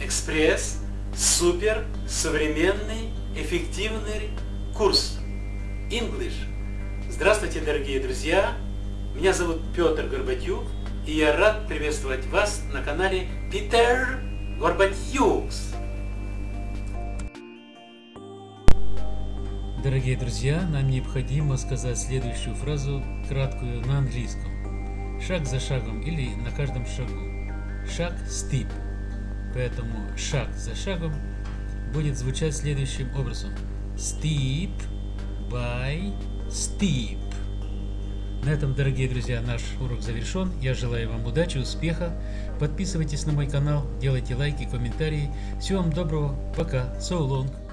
экспресс, супер, современный, эффективный курс English. Здравствуйте, дорогие друзья! Меня зовут Петр Горбатюк, и я рад приветствовать вас на канале Питер Горбатюкс. Дорогие друзья, нам необходимо сказать следующую фразу, краткую на английском. Шаг за шагом или на каждом шагу. Шаг – steep. Поэтому шаг за шагом будет звучать следующим образом. Steep by steep. На этом, дорогие друзья, наш урок завершен. Я желаю вам удачи, успеха. Подписывайтесь на мой канал, делайте лайки, комментарии. Всего вам доброго. Пока. So long.